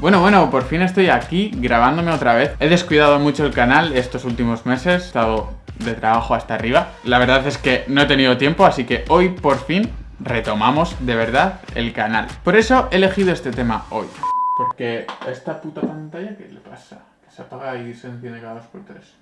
Bueno, bueno, por fin estoy aquí grabándome otra vez. He descuidado mucho el canal estos últimos meses, he estado de trabajo hasta arriba. La verdad es que no he tenido tiempo, así que hoy por fin retomamos de verdad el canal. Por eso he elegido este tema hoy. Porque esta puta pantalla, ¿qué le pasa? Que se apaga y se enciende cada dos por tres.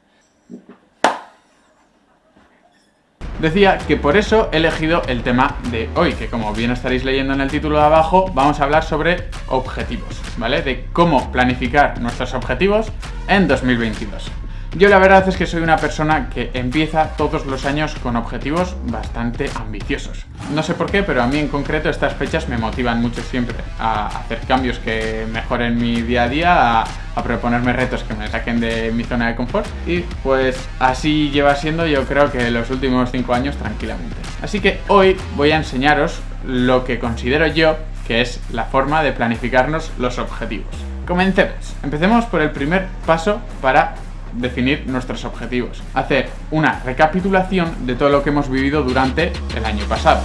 Decía que por eso he elegido el tema de hoy, que como bien estaréis leyendo en el título de abajo, vamos a hablar sobre objetivos, ¿vale? De cómo planificar nuestros objetivos en 2022. Yo la verdad es que soy una persona que empieza todos los años con objetivos bastante ambiciosos. No sé por qué, pero a mí en concreto estas fechas me motivan mucho siempre a hacer cambios que mejoren mi día a día, a, proponerme retos que me saquen de mi zona de confort. Y pues así lleva siendo yo creo que los últimos 5 años tranquilamente. Así que hoy voy a enseñaros lo que considero yo que es la forma de planificarnos los objetivos. Comencemos. Empecemos por el primer paso para definir nuestros objetivos, hacer una recapitulación de todo lo que hemos vivido durante el año pasado.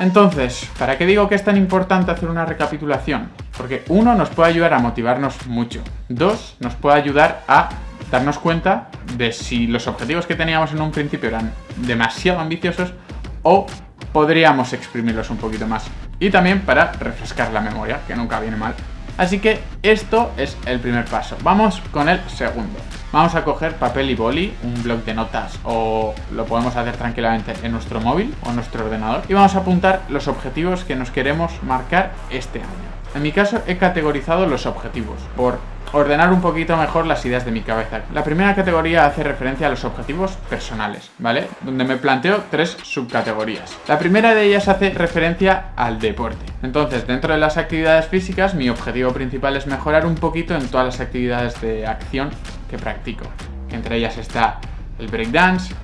Entonces, ¿para qué digo que es tan importante hacer una recapitulación? Porque uno, nos puede ayudar a motivarnos mucho. Dos, nos puede ayudar a darnos cuenta de si los objetivos que teníamos en un principio eran demasiado ambiciosos o podríamos exprimirlos un poquito más. Y también para refrescar la memoria, que nunca viene mal. Así que esto es el primer paso. Vamos con el segundo. Vamos a coger papel y boli, un blog de notas o lo podemos hacer tranquilamente en nuestro móvil o nuestro ordenador y vamos a apuntar los objetivos que nos queremos marcar este año. En mi caso he categorizado los objetivos por ordenar un poquito mejor las ideas de mi cabeza. La primera categoría hace referencia a los objetivos personales, ¿vale? Donde me planteo tres subcategorías. La primera de ellas hace referencia al deporte. Entonces, dentro de las actividades físicas, mi objetivo principal es mejorar un poquito en todas las actividades de acción que practico. Entre ellas está el breakdance,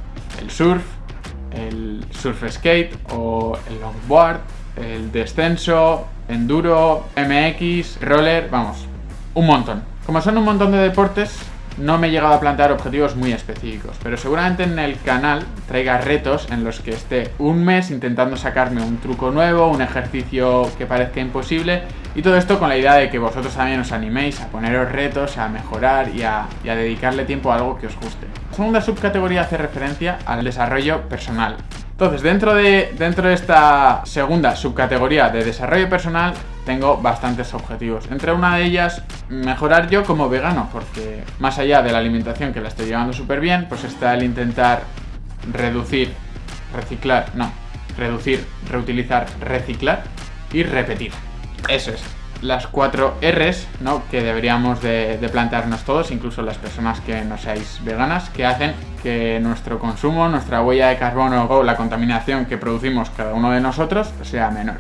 el surf, el surf skate o el longboard, el descenso, enduro, MX, roller, vamos, un montón. Como son un montón de deportes, no me he llegado a plantear objetivos muy específicos, pero seguramente en el canal traiga retos en los que esté un mes intentando sacarme un truco nuevo, un ejercicio que parezca imposible y todo esto con la idea de que vosotros también os animéis a poneros retos, a mejorar y a, dedicarle tiempo a algo que os guste. La segunda subcategoría hace referencia al desarrollo personal. Entonces, dentro de, dentro de esta segunda subcategoría de desarrollo personal, tengo bastantes objetivos. Entre una de ellas, mejorar yo como vegano, porque más allá de la alimentación que la estoy llevando súper bien, pues está el intentar reducir, reciclar, no, reducir, reutilizar, reciclar y repetir. Eso es las cuatro R's que deberíamos de, plantearnos todos, incluso las personas que no seáis veganas, que hacen que nuestro consumo, nuestra huella de carbono o la contaminación que producimos cada uno de nosotros sea menor.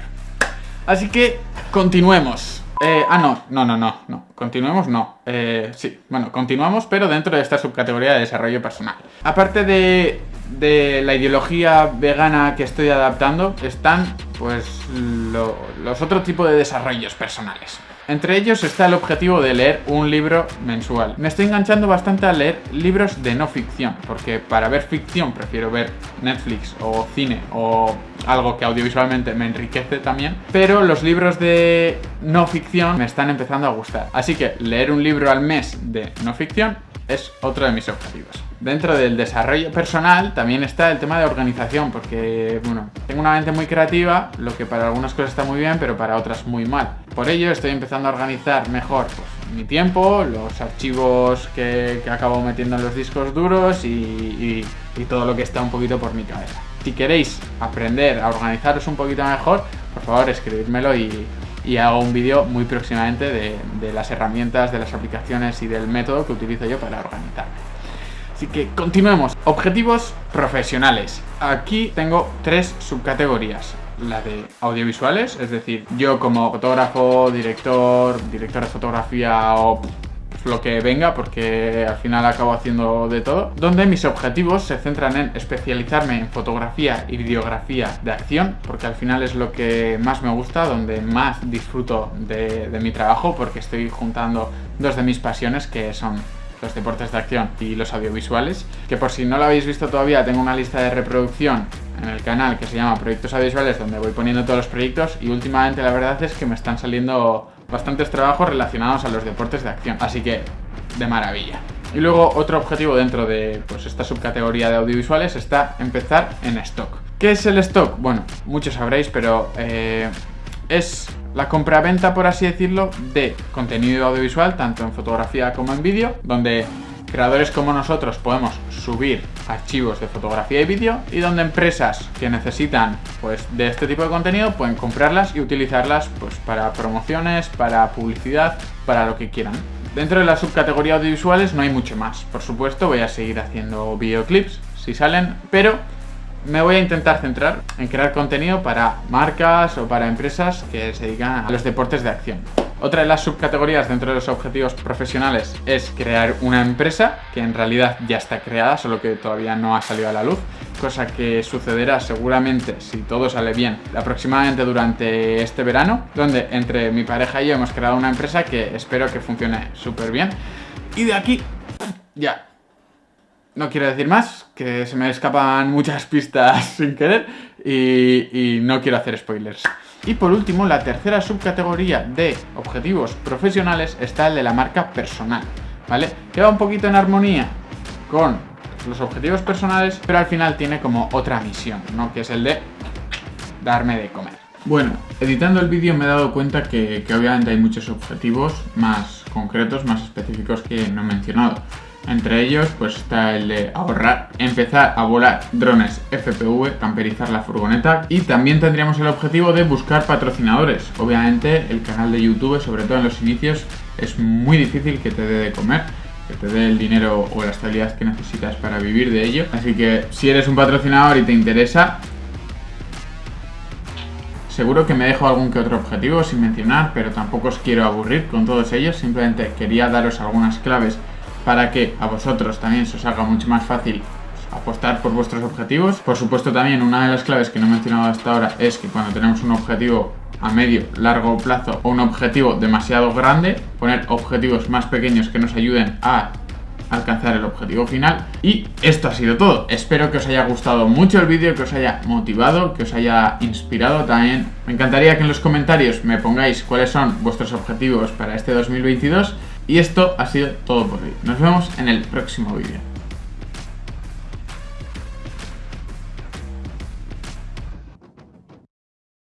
Así que continuemos. Eh, ah, no, no, no, no, no. Continuemos, no. Eh, sí, bueno, continuamos, pero dentro de esta subcategoría de desarrollo personal. Aparte de la ideología vegana que estoy adaptando están pues los otros tipos de desarrollos personales. Entre ellos está el objetivo de leer un libro mensual. Me estoy enganchando bastante a leer libros de no ficción, porque para ver ficción prefiero ver Netflix o cine o algo que audiovisualmente me enriquece también, pero los libros de no ficción me están empezando a gustar. Así que leer un libro al mes de no ficción es otro de mis objetivos. Dentro del desarrollo personal también está el tema de organización, porque bueno, tengo una mente muy creativa, lo que para algunas cosas está muy bien, pero para otras muy mal. Por ello estoy empezando a organizar mejor pues, mi tiempo, los archivos que, acabo metiendo en los discos duros y, todo lo que está un poquito por mi cabeza. Si queréis aprender a organizaros un poquito mejor, por favor escribidmelo y, hago un vídeo muy próximamente de, de las herramientas, de las aplicaciones y del método que utilizo yo para organizarme. Así que continuemos. Objetivos profesionales. Aquí tengo tres subcategorías. La de audiovisuales, es decir, yo como fotógrafo, director, director de fotografía o lo que venga, porque al final acabo haciendo de todo, donde mis objetivos se centran en especializarme en fotografía y videografía de acción, porque al final es lo que más me gusta, donde más disfruto de, mi trabajo, porque estoy juntando dos de mis pasiones que son los deportes de acción y los audiovisuales, que por si no lo habéis visto todavía tengo una lista de reproducción en el canal que se llama Proyectos Audiovisuales donde voy poniendo todos los proyectos y últimamente la verdad es que me están saliendo bastantes trabajos relacionados a los deportes de acción, así que de maravilla. Y luego otro objetivo dentro de pues, esta subcategoría de audiovisuales está empezar en stock. ¿Qué es el stock? Bueno, muchos sabréis, pero eh, es la compraventa, por así decirlo, de contenido audiovisual, tanto en fotografía como en vídeo, donde creadores como nosotros podemos subir archivos de fotografía y vídeo y donde empresas que necesitan pues de este tipo de contenido pueden comprarlas y utilizarlas pues para promociones, para publicidad, para lo que quieran. Dentro de la subcategoría audiovisuales no hay mucho más. Por supuesto voy a seguir haciendo videoclips si salen, pero me voy a intentar centrar en crear contenido para marcas o para empresas que se dedican a los deportes de acción. Otra de las subcategorías dentro de los objetivos profesionales es crear una empresa que en realidad ya está creada, solo que todavía no ha salido a la luz, cosa que sucederá seguramente, si todo sale bien, aproximadamente durante este verano, donde entre mi pareja y yo hemos creado una empresa que espero que funcione súper bien. Y de aquí, ya, no quiero decir más, que se me escapan muchas pistas sin querer y, no quiero hacer spoilers. Y por último, la tercera subcategoría de objetivos profesionales está el de la marca personal, ¿vale? Que va un poquito en armonía con los objetivos personales, pero al final tiene como otra misión, ¿no? Que es el de darme de comer. Bueno, editando el vídeo me he dado cuenta que, que obviamente hay muchos objetivos más concretos, más específicos que no he mencionado. Entre ellos pues está el de ahorrar, empezar a volar drones FPV, camperizar la furgoneta y también tendríamos el objetivo de buscar patrocinadores. Obviamente el canal de YouTube, sobre todo en los inicios, es muy difícil que te dé de comer que te dé el dinero o la estabilidad que necesitas para vivir de ello. Así que si eres un patrocinador y te interesa, seguro que me dejo algún que otro objetivo sin mencionar, pero tampoco os quiero aburrir con todos ellos, simplemente quería daros algunas claves para que a vosotros también se os haga mucho más fácil apostar por vuestros objetivos. Por supuesto también una de las claves que no he mencionado hasta ahora es que cuando tenemos un objetivo a medio, largo plazo o un objetivo demasiado grande, poner objetivos más pequeños que nos ayuden a alcanzar el objetivo final. Y esto ha sido todo. Espero que os haya gustado mucho el vídeo, que os haya motivado, que os haya inspirado también. Me encantaría que en los comentarios me pongáis cuáles son vuestros objetivos para este 2022 y esto ha sido todo por hoy. Nos vemos en el próximo vídeo.